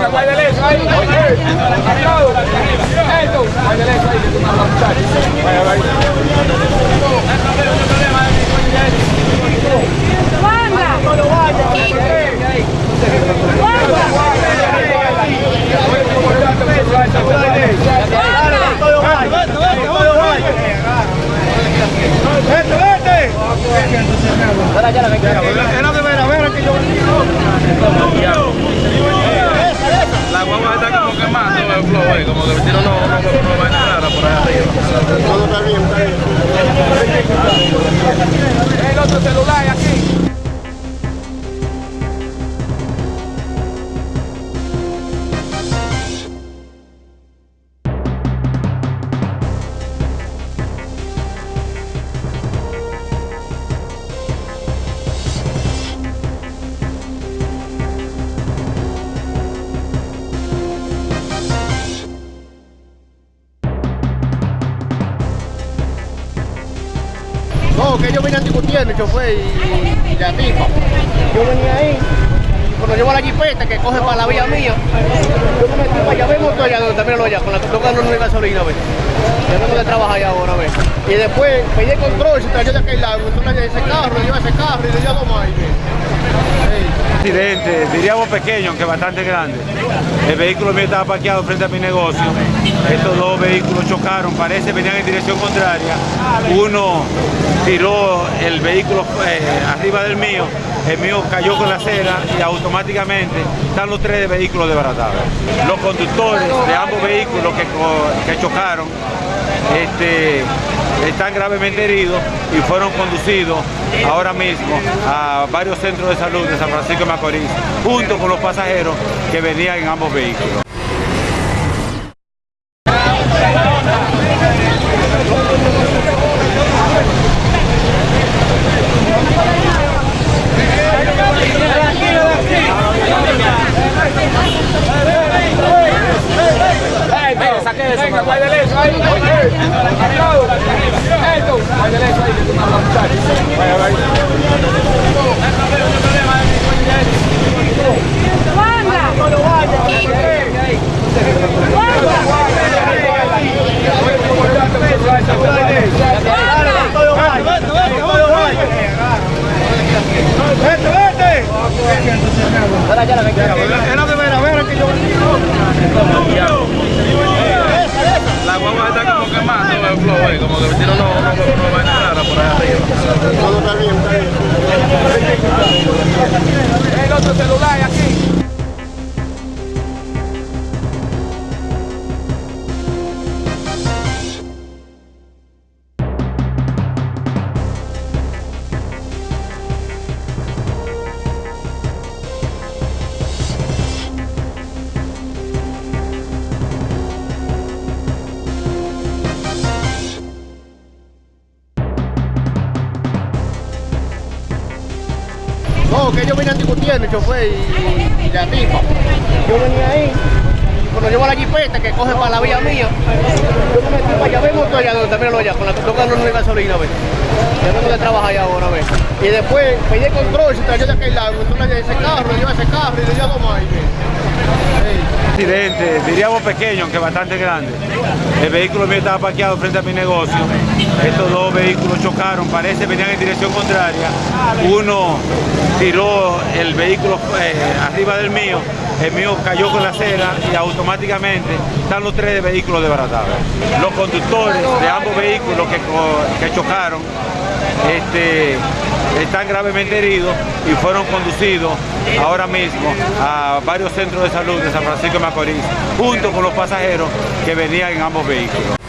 Venga, bailale, bailale. Como que tiene no, no, no, no va a nada por allá arriba. Todo está bien, está bien. El otro celular aquí. No, discutiendo, el chofer y, y la tipa. Yo venía ahí, cuando llevo la jipeta que coge para la vía mía, yo me metí para allá, vemos todo allá también allá, con la que toca no gasolina, ¿ves? Yo vengo de trabajar allá ahora, ¿ves? Y después pedí el control, se trayó de aquel lado, entonces ese carro, lleva ese carro y le dio dos más. ahí, ¿ves? Accidente, diríamos pequeño, aunque bastante grande. El vehículo mío estaba parqueado frente a mi negocio. Estos dos vehículos chocaron, parece venían en dirección contraria. Uno tiró el vehículo eh, arriba del mío, el mío cayó con la acera y automáticamente están los tres vehículos desbaratados. Los conductores de ambos vehículos que, que chocaron este, están gravemente heridos y fueron conducidos ahora mismo a varios centros de salud de San Francisco de Macorís, junto con los pasajeros que venían en ambos vehículos. La guagua está como quemando el flow, como que tiene Todo está bien, está bien. El otro celular. Que ellos venían discutiendo, el chofer y, y la tipa. Yo llevo la jipeta que coge para la vía mía, yo me metí para allá, vemos allá donde también allá, con la que toca no gasolina, ¿ves? Yo vengo de trabajar allá ahora, ¿ves? Y después pedí el control, se trayó de aquel lado, entonces ese carro, lleva ese carro y le dio dos más. accidente, diríamos pequeño, aunque bastante grande. El vehículo mío estaba parqueado frente a mi negocio. Estos dos vehículos chocaron, parece venían en dirección contraria. Uno tiró el vehículo eh, arriba del mío, el mío cayó con la acera y automáticamente están los tres vehículos desbaratados. Los conductores de ambos vehículos que chocaron este, están gravemente heridos y fueron conducidos ahora mismo a varios centros de salud de San Francisco de Macorís, junto con los pasajeros que venían en ambos vehículos.